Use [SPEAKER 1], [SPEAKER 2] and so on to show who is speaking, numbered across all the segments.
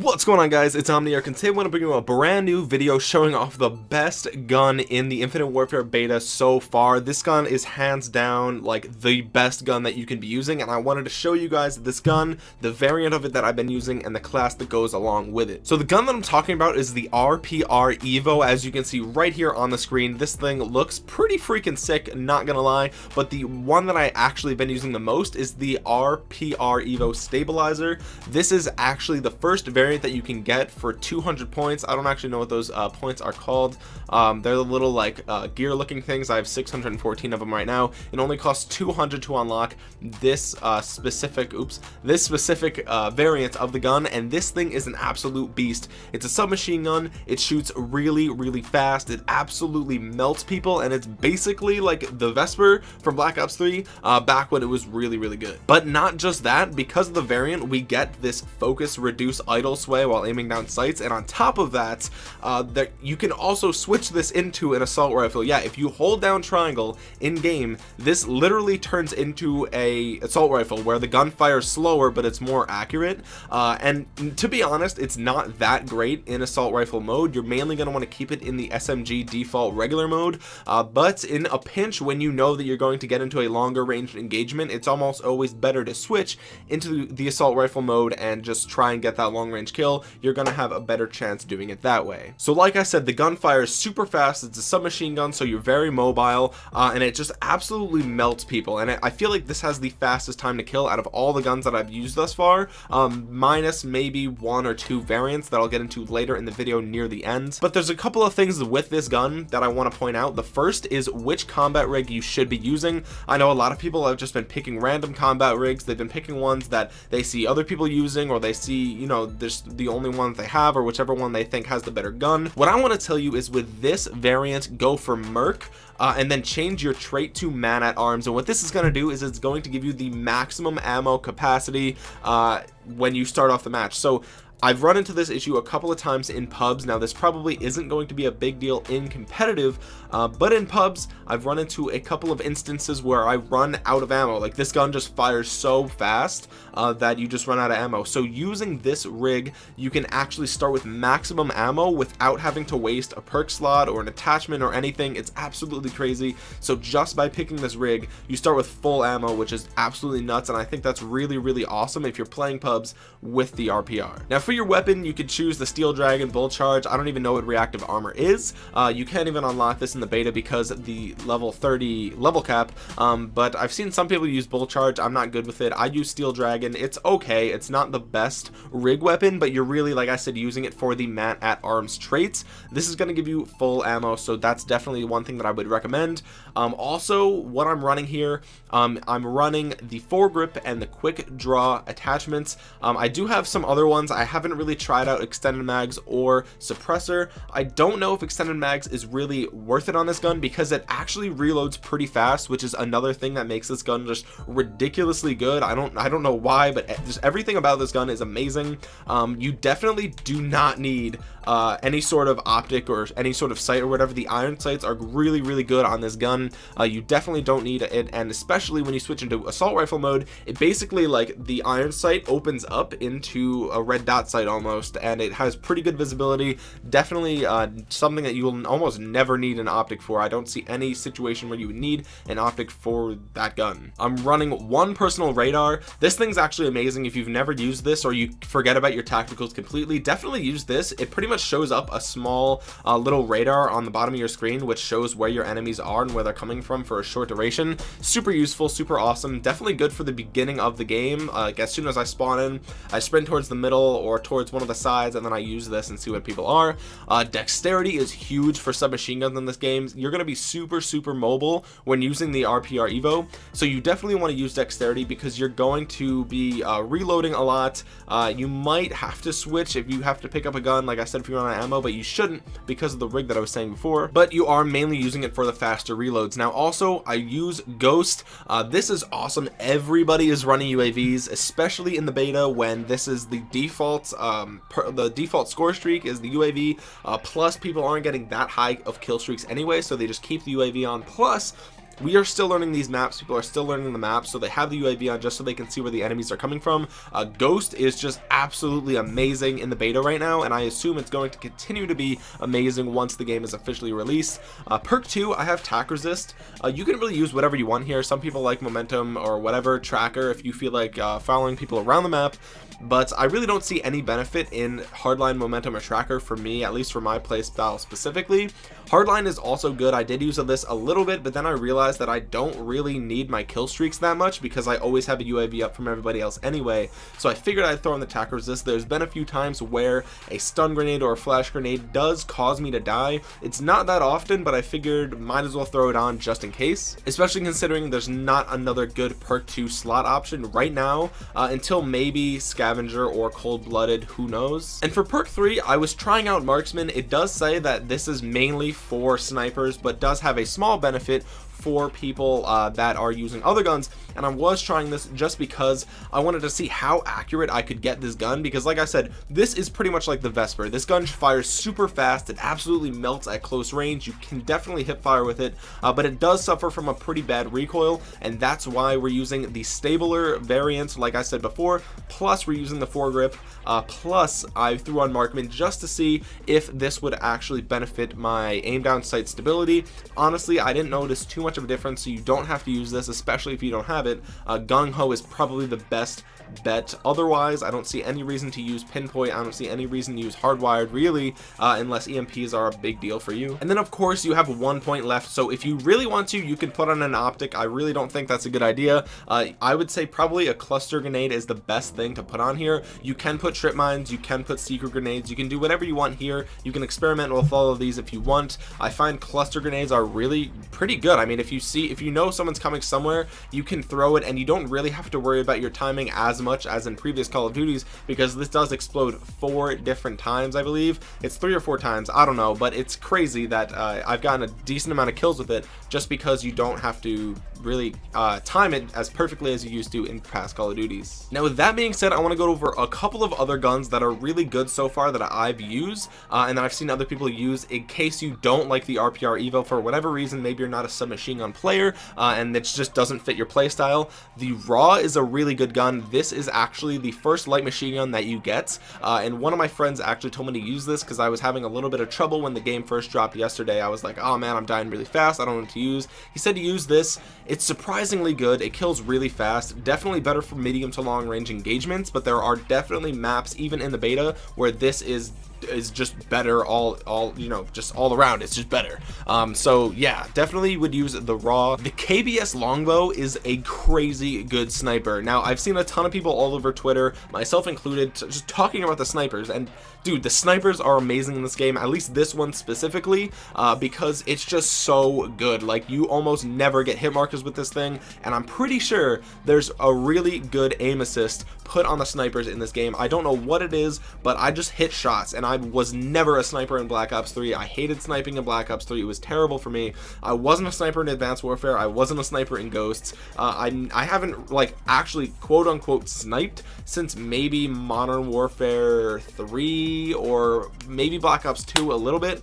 [SPEAKER 1] What's going on guys, it's Omniarch and today I want to bring you a brand new video showing off the best gun in the Infinite Warfare beta so far. This gun is hands down like the best gun that you can be using and I wanted to show you guys this gun, the variant of it that I've been using and the class that goes along with it. So the gun that I'm talking about is the RPR Evo as you can see right here on the screen. This thing looks pretty freaking sick, not gonna lie, but the one that I actually been using the most is the RPR Evo Stabilizer. This is actually the first variant variant that you can get for 200 points. I don't actually know what those uh, points are called. Um, they're the little like uh, gear looking things. I have 614 of them right now. It only costs 200 to unlock this uh, specific oops this specific uh, variant of the gun and this thing is an absolute beast. It's a submachine gun. It shoots really really fast. It absolutely melts people and it's basically like the Vesper from Black Ops 3 uh, back when it was really really good. But not just that. Because of the variant we get this focus reduce idle sway while aiming down sights. And on top of that uh, that you can also switch this into an assault rifle. Yeah if you hold down triangle in game this literally turns into a assault rifle where the gun fires slower but it's more accurate. Uh, and to be honest it's not that great in assault rifle mode. You're mainly going to want to keep it in the SMG default regular mode. Uh, but in a pinch when you know that you're going to get into a longer range engagement it's almost always better to switch into the assault rifle mode and just try and get that long range range kill you're gonna have a better chance doing it that way. So like I said the gunfire is super fast it's a submachine gun so you're very mobile uh, and it just absolutely melts people and I feel like this has the fastest time to kill out of all the guns that I've used thus far um, minus maybe one or two variants that I'll get into later in the video near the end. But there's a couple of things with this gun that I want to point out. The first is which combat rig you should be using. I know a lot of people have just been picking random combat rigs they've been picking ones that they see other people using or they see you know just the only one they have or whichever one they think has the better gun. What I want to tell you is with this variant go for Merc uh, and then change your trait to man at arms. And what this is going to do is it's going to give you the maximum ammo capacity uh, when you start off the match. So I've run into this issue a couple of times in pubs. Now this probably isn't going to be a big deal in competitive uh, but in pubs I've run into a couple of instances where I run out of ammo. Like this gun just fires so fast uh, that you just run out of ammo. So using this rig you can actually start with maximum ammo without having to waste a perk slot or an attachment or anything. It's absolutely crazy. So just by picking this rig you start with full ammo which is absolutely nuts and I think that's really really awesome if you're playing pubs with the RPR now for your weapon you could choose the steel dragon bull charge. I don't even know what reactive armor is. Uh, you can't even unlock this in the beta because the level 30 level cap. Um, but I've seen some people use bull charge. I'm not good with it. I use steel dragon. It's okay. It's not the best rig weapon but you're really like I said using it for the man at arms traits. This is going to give you full ammo so that's definitely one thing that I would recommend. Um, also what I'm running here um, I'm running the foregrip and the quick draw attachments. Um, I do have some other ones. I have haven't really tried out extended mags or suppressor. I don't know if extended mags is really worth it on this gun because it actually reloads pretty fast which is another thing that makes this gun just ridiculously good. I don't I don't know why but just everything about this gun is amazing. Um, you definitely do not need uh, any sort of optic or any sort of sight or whatever the iron sights are really really good on this gun. Uh, you definitely don't need it and especially when you switch into assault rifle mode it basically like the iron sight opens up into a red dot sight almost and it has pretty good visibility. Definitely uh, something that you will almost never need an optic for. I don't see any situation where you would need an optic for that gun. I'm running one personal radar. This thing's actually amazing. If you've never used this or you forget about your tacticals completely definitely use this. It pretty much shows up a small uh, little radar on the bottom of your screen which shows where your enemies are and where they're coming from for a short duration. Super useful super awesome. Definitely good for the beginning of the game. Uh, like as soon as I spawn in I sprint towards the middle or towards one of the sides and then I use this and see what people are. Uh, dexterity is huge for submachine guns in this game. You're gonna be super super mobile when using the RPR Evo. So you definitely want to use dexterity because you're going to be uh, reloading a lot. Uh, you might have to switch if you have to pick up a gun. Like I said if you're on ammo but you shouldn't because of the rig that I was saying before. But you are mainly using it for the faster reloads. Now also I use ghost. Uh, this is awesome. Everybody is running UAVs especially in the beta when this is the default um, per, the default score streak is the UAV uh, plus people aren't getting that high of kill streaks anyway so they just keep the UAV on. Plus we are still learning these maps. People are still learning the maps so they have the UAV on just so they can see where the enemies are coming from. Uh, Ghost is just absolutely amazing in the beta right now and I assume it's going to continue to be amazing once the game is officially released. Uh, perk 2 I have tac resist. Uh, you can really use whatever you want here. Some people like momentum or whatever tracker if you feel like uh, following people around the map but I really don't see any benefit in hardline momentum or tracker for me at least for my play style specifically. Hardline is also good. I did use this a little bit but then I realized that I don't really need my kill streaks that much because I always have a UAV up from everybody else anyway. So I figured I'd throw in the tac resist. There's been a few times where a stun grenade or a flash grenade does cause me to die. It's not that often but I figured might as well throw it on just in case especially considering there's not another good perk 2 slot option right now. Uh, until maybe scavenger or cold-blooded who knows? And for perk 3 I was trying out marksman. It does say that this is mainly for snipers but does have a small benefit for people uh, that are using other guns and I was trying this just because I wanted to see how accurate I could get this gun because like I said this is pretty much like the Vesper. This gun fires super fast it absolutely melts at close range you can definitely hip fire with it uh, but it does suffer from a pretty bad recoil and that's why we're using the stabler variant like I said before plus we're using the foregrip uh, plus I threw on Marksman just to see if this would actually benefit my aim down sight stability. Honestly I didn't notice too much much of a difference so you don't have to use this especially if you don't have it. Uh, gung-ho is probably the best bet. Otherwise I don't see any reason to use pinpoint. I don't see any reason to use hardwired really uh, unless EMPs are a big deal for you. And then of course you have one point left so if you really want to you can put on an optic. I really don't think that's a good idea. Uh, I would say probably a cluster grenade is the best thing to put on here. You can put trip mines you can put secret grenades you can do whatever you want here. You can experiment with all of these if you want. I find cluster grenades are really pretty good. I mean if you see if you know someone's coming somewhere you can throw it and you don't really have to worry about your timing as much as in previous Call of Duties because this does explode four different times I believe it's three or four times I don't know but it's crazy that uh, I've gotten a decent amount of kills with it just because you don't have to really uh, time it as perfectly as you used to in past Call of Duties. Now with that being said, I want to go over a couple of other guns that are really good so far that I've used uh, and that I've seen other people use in case you don't like the RPR Evo for whatever reason, maybe you're not a submachine gun player uh, and it just doesn't fit your playstyle. The Raw is a really good gun. This is actually the first light machine gun that you get uh, and one of my friends actually told me to use this because I was having a little bit of trouble when the game first dropped yesterday. I was like, oh man, I'm dying really fast. I don't know what to use. He said to use this it's surprisingly good it kills really fast definitely better for medium to long range engagements but there are definitely maps even in the beta where this is is just better all all you know just all around it's just better um so yeah definitely would use the raw. The kbs longbow is a crazy good sniper. Now i've seen a ton of people all over twitter myself included just talking about the snipers. And dude the snipers are amazing in this game at least this one specifically uh, because it's just so good. Like you almost never get hit markers with this thing. And I'm pretty sure there's a really good aim assist put on the snipers in this game. I don't know what it is but I just hit shots. And I was never a sniper in Black Ops 3 I hated sniping in Black Ops 3 it was terrible for me. I wasn't a sniper Advanced Warfare. I wasn't a sniper in Ghosts. Uh, I, I haven't like actually quote unquote sniped since maybe Modern Warfare 3 or maybe Black Ops 2 a little bit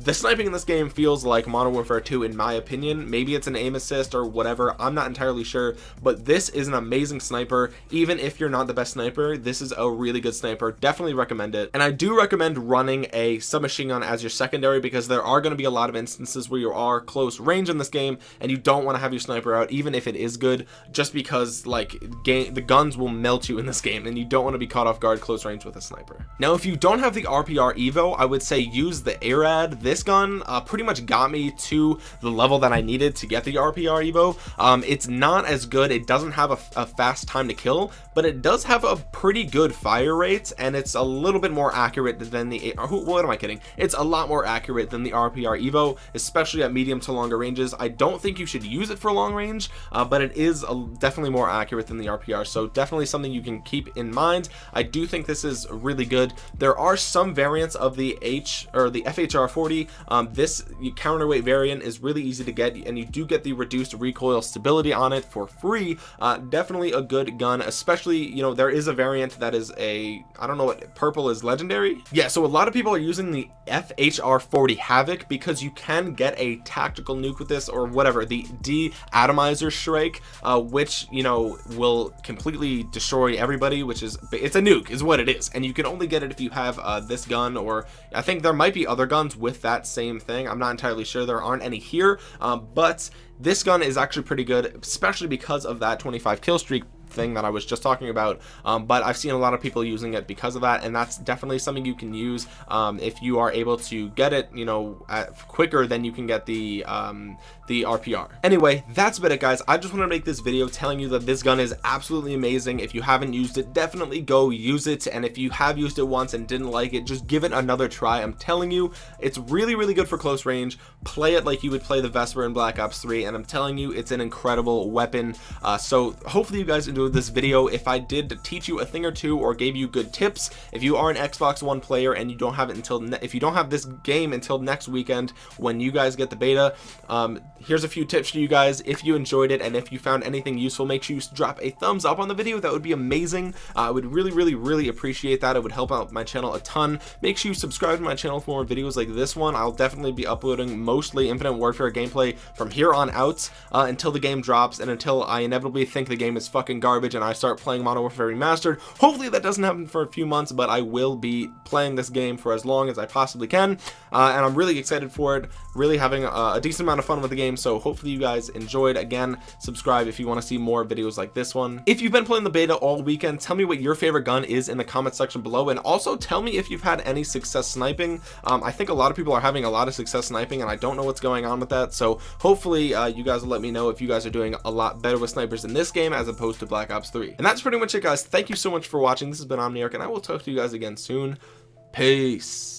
[SPEAKER 1] the sniping in this game feels like Modern Warfare 2 in my opinion. Maybe it's an aim assist or whatever. I'm not entirely sure. But this is an amazing sniper. Even if you're not the best sniper this is a really good sniper. Definitely recommend it. And I do recommend running a submachine gun as your secondary because there are going to be a lot of instances where you are close range in this game and you don't want to have your sniper out even if it is good just because like game the guns will melt you in this game and you don't want to be caught off guard close range with a sniper. Now if you don't have the RPR Evo I would say use the Erad this gun uh, pretty much got me to the level that I needed to get the RPR Evo. Um, it's not as good. It doesn't have a, a, fast time to kill but it does have a pretty good fire rate and it's a little bit more accurate than the what am I kidding? It's a lot more accurate than the RPR Evo especially at medium to longer ranges. I don't think you should use it for long range uh, but it is a, definitely more accurate than the RPR so definitely something you can keep in mind. I do think this is really good. There are some variants of the H or the FHR 40 um, this counterweight variant is really easy to get and you do get the reduced recoil stability on it for free. Uh, definitely a good gun especially you know there is a variant that is a I don't know what purple is legendary? Yeah so a lot of people are using the FHR 40 Havoc because you can get a tactical nuke with this or whatever the D atomizer Shrike uh, which you know will completely destroy everybody which is it's a nuke is what it is. And you can only get it if you have uh, this gun or I think there might be other guns with that same thing. I'm not entirely sure there aren't any here um, but this gun is actually pretty good especially because of that 25 kill streak thing that I was just talking about um, but I've seen a lot of people using it because of that and that's definitely something you can use um, if you are able to get it you know quicker than you can get the um, the RPR anyway that's about it guys. I just want to make this video telling you that this gun is absolutely amazing. If you haven't used it definitely go use it and if you have used it once and didn't like it just give it another try. I'm telling you it's really really good for close range. Play it like you would play the Vesper in Black Ops 3 and I'm telling you it's an incredible weapon. Uh, so hopefully you guys this video. If I did teach you a thing or two or gave you good tips if you are an Xbox One player and you don't have it until if you don't have this game until next weekend when you guys get the beta um, here's a few tips for you guys. If you enjoyed it and if you found anything useful make sure you drop a thumbs up on the video. That would be amazing. Uh, I would really really really appreciate that. It would help out my channel a ton. Make sure you subscribe to my channel for more videos like this one. I'll definitely be uploading mostly Infinite Warfare gameplay from here on out uh, until the game drops and until I inevitably think the game is fucking garbage and I start playing Modern Warfare Remastered. Hopefully that doesn't happen for a few months but I will be playing this game for as long as I possibly can uh, and I'm really excited for it really having a, a decent amount of fun with the game so hopefully you guys enjoyed. Again subscribe if you want to see more videos like this one. If you've been playing the beta all weekend tell me what your favorite gun is in the comment section below and also tell me if you've had any success sniping. Um, I think a lot of people are having a lot of success sniping and I don't know what's going on with that so hopefully uh, you guys will let me know if you guys are doing a lot better with snipers in this game as opposed to Black Ops 3 and that's pretty much it guys. Thank you so much for watching. This has been Omniarch and I will talk to you guys again soon. Peace